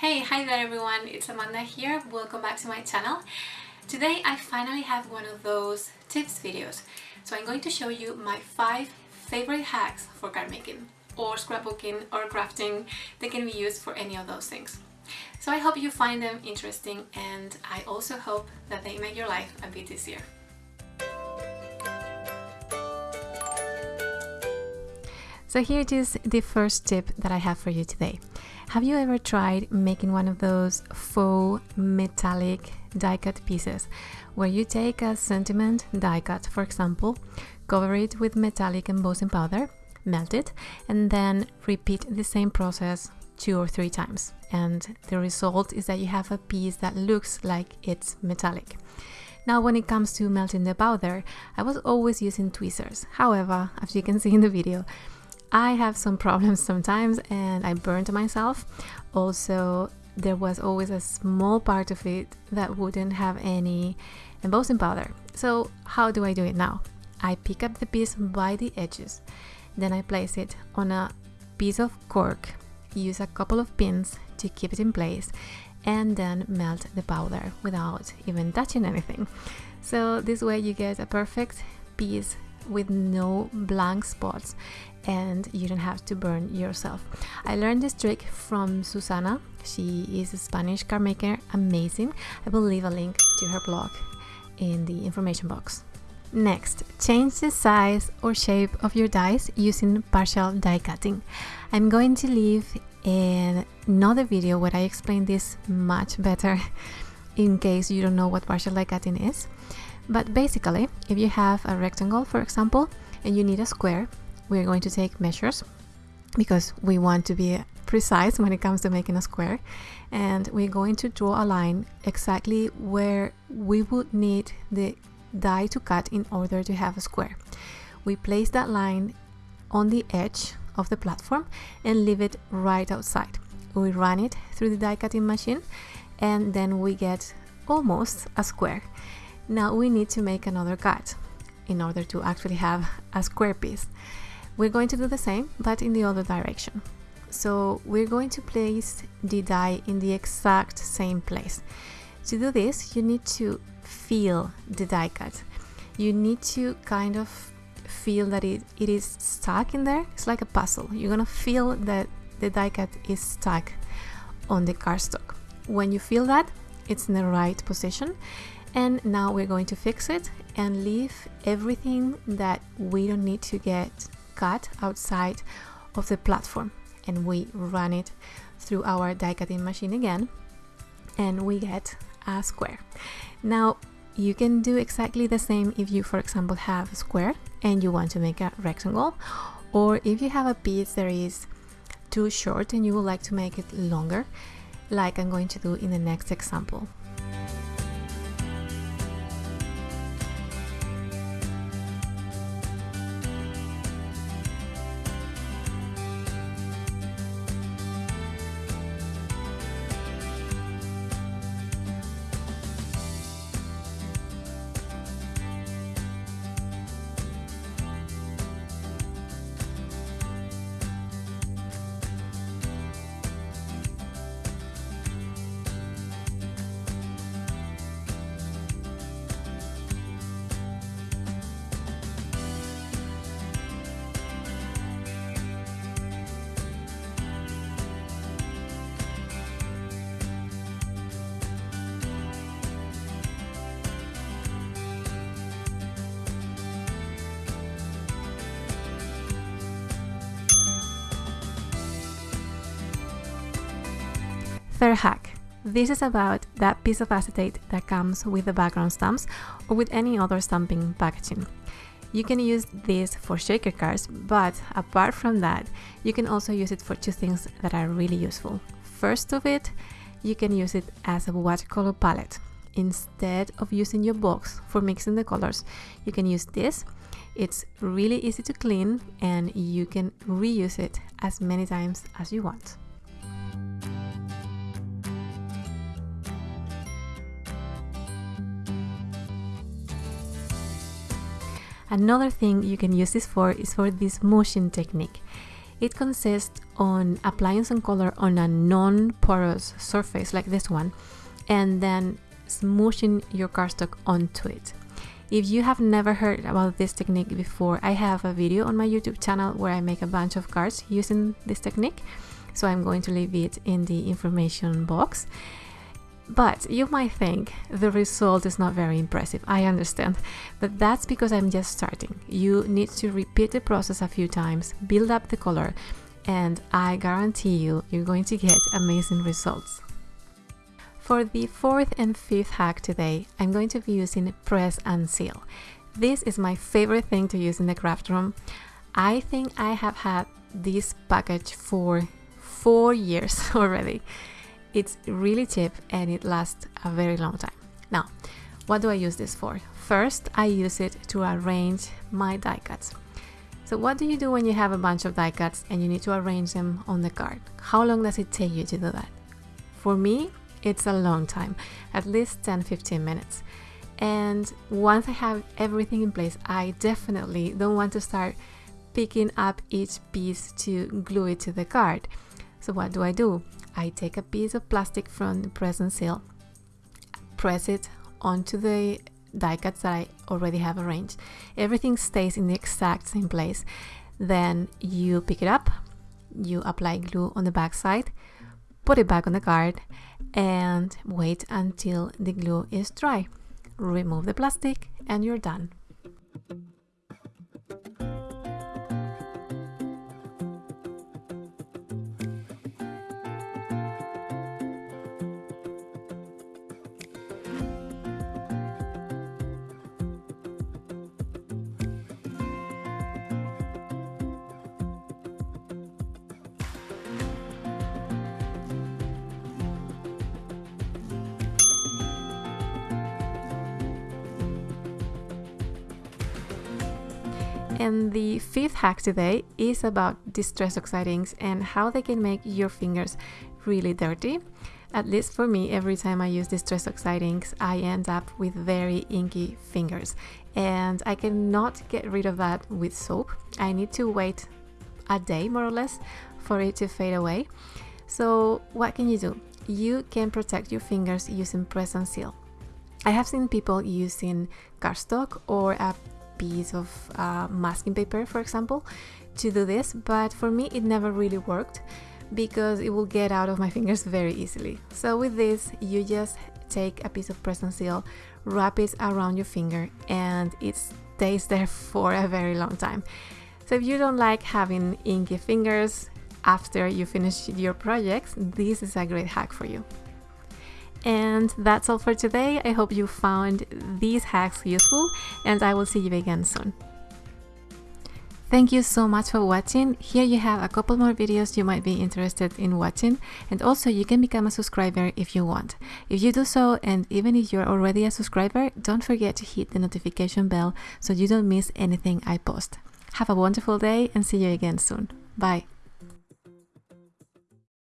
Hey, hi there everyone, it's Amanda here, welcome back to my channel. Today I finally have one of those tips videos. So I'm going to show you my 5 favorite hacks for card making or scrapbooking or crafting that can be used for any of those things. So I hope you find them interesting and I also hope that they make your life a bit easier. So here it is the first tip that I have for you today. Have you ever tried making one of those faux metallic die cut pieces where you take a sentiment die cut for example, cover it with metallic embossing powder, melt it and then repeat the same process two or three times and the result is that you have a piece that looks like it's metallic. Now when it comes to melting the powder, I was always using tweezers. However, as you can see in the video, I have some problems sometimes and I burned myself. Also, there was always a small part of it that wouldn't have any embossing powder. So how do I do it now? I pick up the piece by the edges, then I place it on a piece of cork, use a couple of pins to keep it in place, and then melt the powder without even touching anything. So this way you get a perfect piece with no blank spots and you don't have to burn yourself. I learned this trick from Susana. She is a Spanish card maker, amazing. I will leave a link to her blog in the information box. Next, change the size or shape of your dies using partial die cutting. I'm going to leave in another video where I explain this much better in case you don't know what partial die cutting is. But basically, if you have a rectangle, for example, and you need a square, we're going to take measures because we want to be precise when it comes to making a square and we're going to draw a line exactly where we would need the die to cut in order to have a square. We place that line on the edge of the platform and leave it right outside. We run it through the die cutting machine and then we get almost a square. Now we need to make another cut in order to actually have a square piece. We're going to do the same, but in the other direction. So we're going to place the die in the exact same place. To do this, you need to feel the die cut. You need to kind of feel that it, it is stuck in there. It's like a puzzle. You're gonna feel that the die cut is stuck on the cardstock. When you feel that, it's in the right position. And now we're going to fix it and leave everything that we don't need to get cut outside of the platform and we run it through our die cutting machine again and we get a square. Now you can do exactly the same if you for example have a square and you want to make a rectangle or if you have a piece that is too short and you would like to make it longer like I'm going to do in the next example. Third hack. This is about that piece of acetate that comes with the background stamps or with any other stamping packaging. You can use this for shaker cards, but apart from that, you can also use it for two things that are really useful. First of it, you can use it as a watercolor palette. Instead of using your box for mixing the colors, you can use this. It's really easy to clean and you can reuse it as many times as you want. Another thing you can use this for is for this smooshing technique. It consists on applying some color on a non-porous surface like this one and then smooshing your cardstock onto it. If you have never heard about this technique before, I have a video on my YouTube channel where I make a bunch of cards using this technique. So I'm going to leave it in the information box. But you might think the result is not very impressive. I understand, but that's because I'm just starting. You need to repeat the process a few times, build up the color, and I guarantee you, you're going to get amazing results. For the fourth and fifth hack today, I'm going to be using press and seal. This is my favorite thing to use in the craft room. I think I have had this package for four years already. It's really cheap and it lasts a very long time. Now, what do I use this for? First, I use it to arrange my die cuts. So what do you do when you have a bunch of die cuts and you need to arrange them on the card? How long does it take you to do that? For me, it's a long time, at least 10-15 minutes. And once I have everything in place, I definitely don't want to start picking up each piece to glue it to the card. So what do I do? I take a piece of plastic from the press and seal, press it onto the die cuts that I already have arranged. Everything stays in the exact same place. Then you pick it up, you apply glue on the back side, put it back on the card and wait until the glue is dry. Remove the plastic and you're done. Mm-hmm. And the fifth hack today is about distress oxide inks and how they can make your fingers really dirty. At least for me, every time I use distress oxide inks, I end up with very inky fingers. And I cannot get rid of that with soap. I need to wait a day more or less for it to fade away. So what can you do? You can protect your fingers using press and seal. I have seen people using cardstock or a piece of uh, masking paper, for example, to do this, but for me it never really worked because it will get out of my fingers very easily. So with this, you just take a piece of press and seal, wrap it around your finger, and it stays there for a very long time. So if you don't like having inky fingers after you finish your projects, this is a great hack for you. And that's all for today. I hope you found these hacks useful and I will see you again soon. Thank you so much for watching. Here you have a couple more videos you might be interested in watching and also you can become a subscriber if you want. If you do so and even if you're already a subscriber, don't forget to hit the notification bell so you don't miss anything I post. Have a wonderful day and see you again soon. Bye.